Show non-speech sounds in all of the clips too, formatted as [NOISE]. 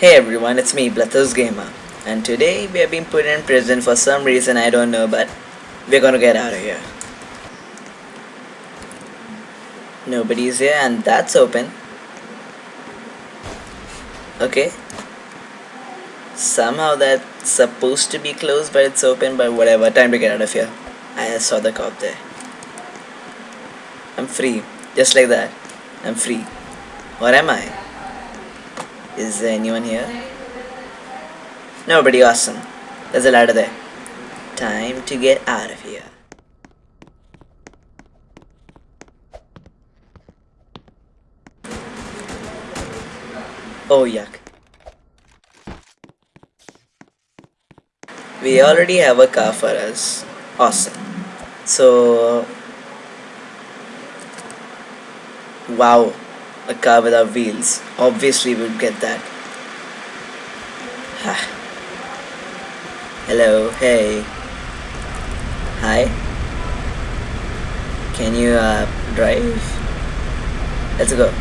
Hey everyone, it's me, Blathos Gamer, and today we have been put in prison for some reason I don't know, but we're gonna get out of here. Nobody's here, and that's open. Okay. Somehow that's supposed to be closed, but it's open, but whatever, time to get out of here. I saw the cop there. I'm free, just like that. I'm free. What am I? Is there anyone here? Nobody awesome. There's a ladder there. Time to get out of here. Oh yuck. We already have a car for us. Awesome. So Wow, a car without wheels. Obviously we'd get that. Hello, hey. Hi. Can you uh, drive? Let's go.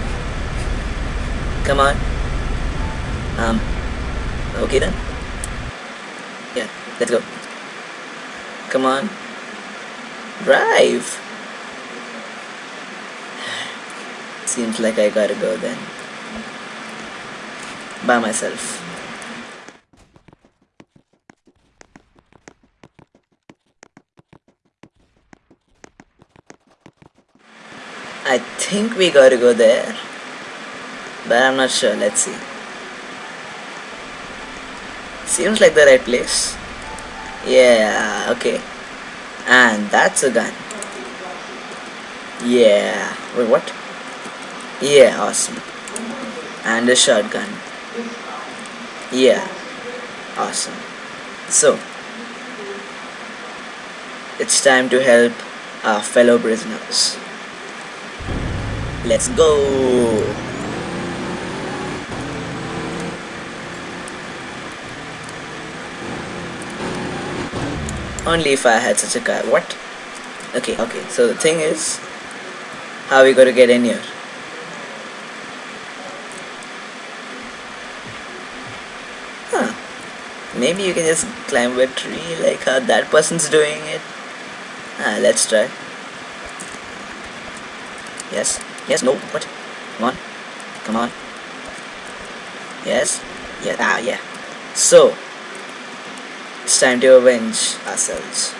Come on. Um, okay then. Yeah, let's go. Come on. Drive. Seems like I gotta go then. By myself. I think we gotta go there. But I'm not sure, let's see. Seems like the right place. Yeah, okay. And that's a gun. Yeah. Wait, what? Yeah, awesome. And a shotgun. Yeah. Awesome. So, it's time to help our fellow prisoners. Let's go! Only if I had such a car. What? Okay, okay. So the thing is, how are we gonna get in here? Maybe you can just climb a tree like how that person's doing it. Ah, let's try. Yes. Yes, no, what? Come on. Come on. Yes. Yeah, ah, yeah. So, it's time to avenge ourselves.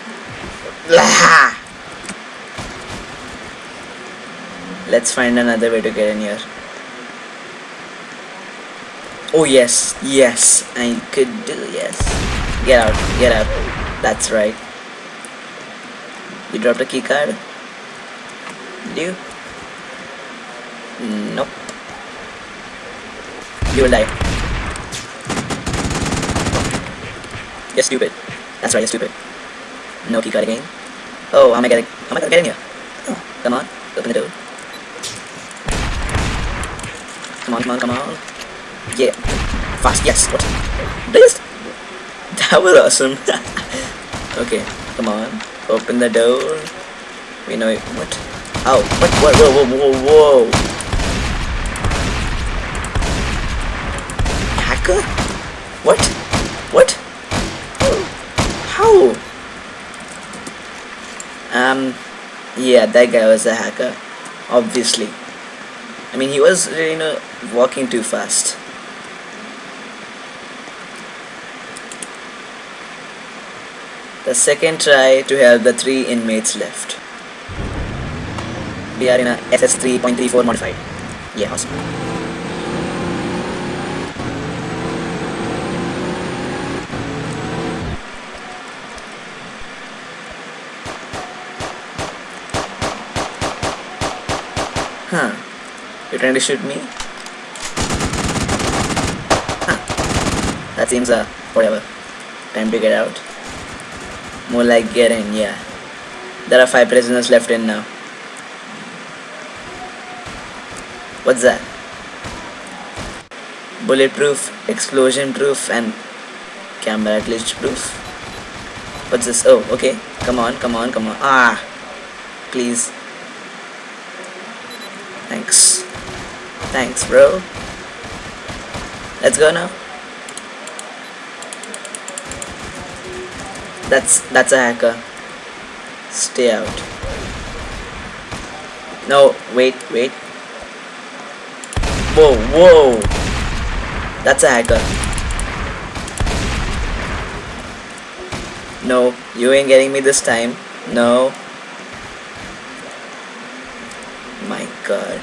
Let's find another way to get in here. Oh yes, yes, I could do yes. Get out, get out. That's right. You dropped a key card? Did you? Nope. You will die. You're stupid. That's right, you're stupid. No key card again. Oh, how am I getting? How am I gonna get in here? Come on, open the door. Come on, come on, come on. Yeah. Fast, yes. What? This? That was awesome. [LAUGHS] okay, come on. Open the door. We know it. What? Oh, what? What? Whoa, whoa, whoa, whoa. Hacker? What? What? How? Um, yeah, that guy was a hacker. Obviously. I mean, he was, you know, walking too fast. The second try to help the three inmates left. We are in a SS 3.34 modified. Yeah, awesome. Huh. You're trying to shoot me? Huh. That seems uh whatever. Time to get out. More like get in, yeah. There are five prisoners left in now. What's that? Bulletproof, explosion proof, and camera glitch proof. What's this? Oh, okay. Come on, come on, come on. Ah! Please. Thanks. Thanks, bro. Let's go now. That's that's a hacker. Stay out. No, wait, wait. Whoa, whoa. That's a hacker. No, you ain't getting me this time. No. My god.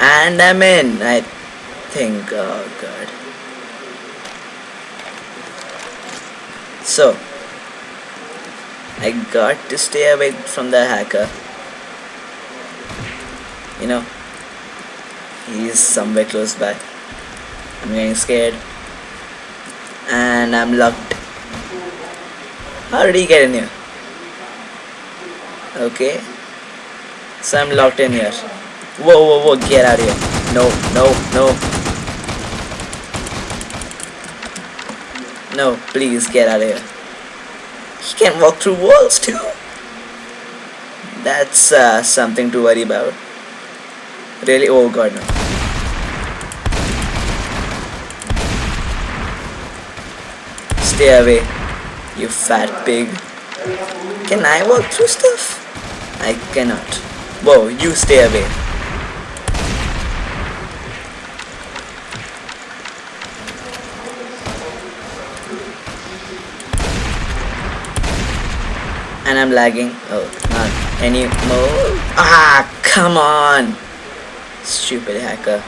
And I'm in, I think. Oh god. So, I got to stay away from the hacker. You know, he's somewhere close by. I'm getting scared. And I'm locked. How did he get in here? Okay. So I'm locked in here. Whoa, whoa, whoa, get out of here. No, no, no. No, please get out of here. He can walk through walls too. That's uh, something to worry about. Really? Oh god, no. Stay away, you fat pig. Can I walk through stuff? I cannot. Whoa, you stay away. And I'm lagging. Oh, not anymore. Ah, come on. Stupid hacker.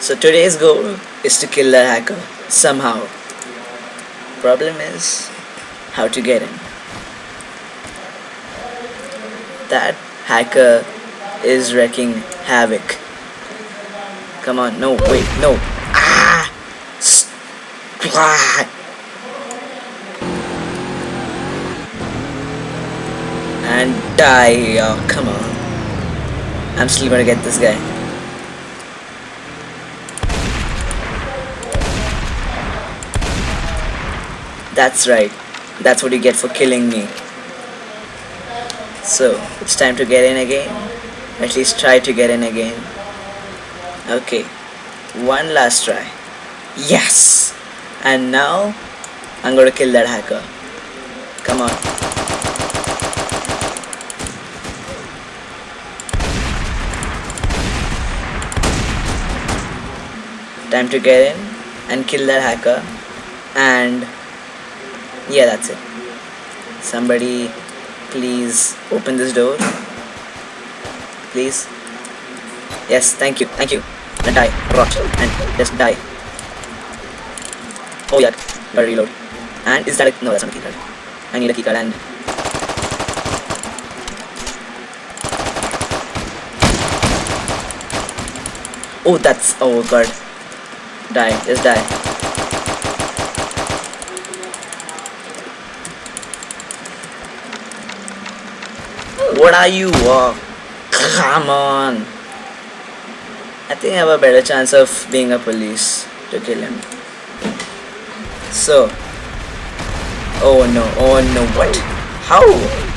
So today's goal is to kill that hacker somehow. Problem is how to get in. That hacker is wrecking havoc. Come on, no, wait, no. Ah! Ah! And die. Oh, come on. I'm still gonna get this guy. That's right. That's what you get for killing me. So, it's time to get in again. At least try to get in again. Okay. One last try. Yes! And now, I'm gonna kill that hacker. Come on. Time to get in and kill that hacker. And yeah, that's it. Somebody please open this door. Please. Yes, thank you, thank you. And die, rot, and just die. Oh yeah, gotta reload. And is that a, no, that's not a keycard. I need a keycard and Oh, that's oh god. Die, just die. What are you? Oh, come on. I think I have a better chance of being a police to kill him. So. Oh no, oh no, what? How?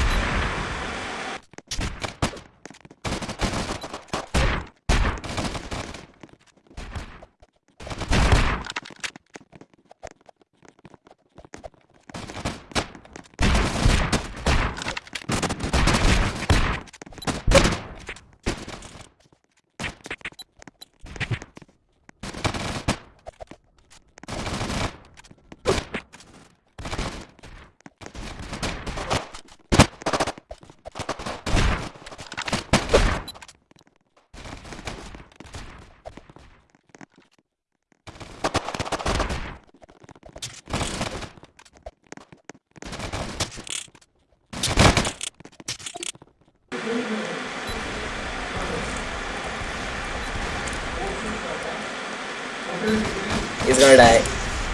He's gonna die.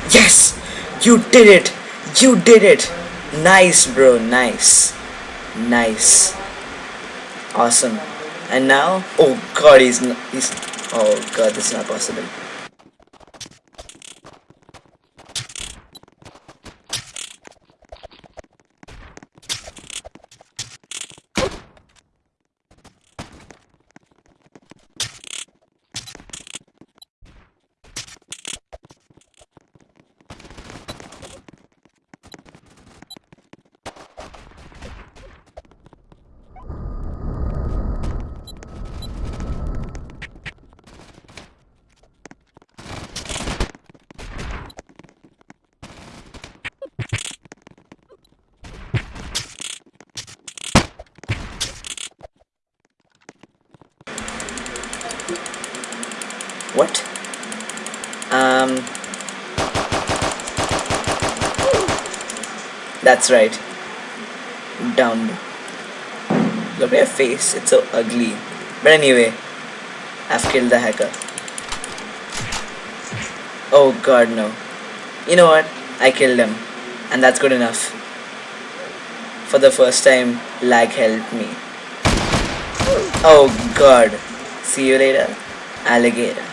Yes! You did it! You did it! Nice, bro. Nice. Nice. Awesome. And now? Oh god, he's. He's. Oh god, this is not possible. What? Um. That's right. Dumb. Look at your face. It's so ugly. But anyway, I've killed the hacker. Oh god, no. You know what? I killed him. And that's good enough. For the first time, lag helped me. Oh god. See you later, alligator.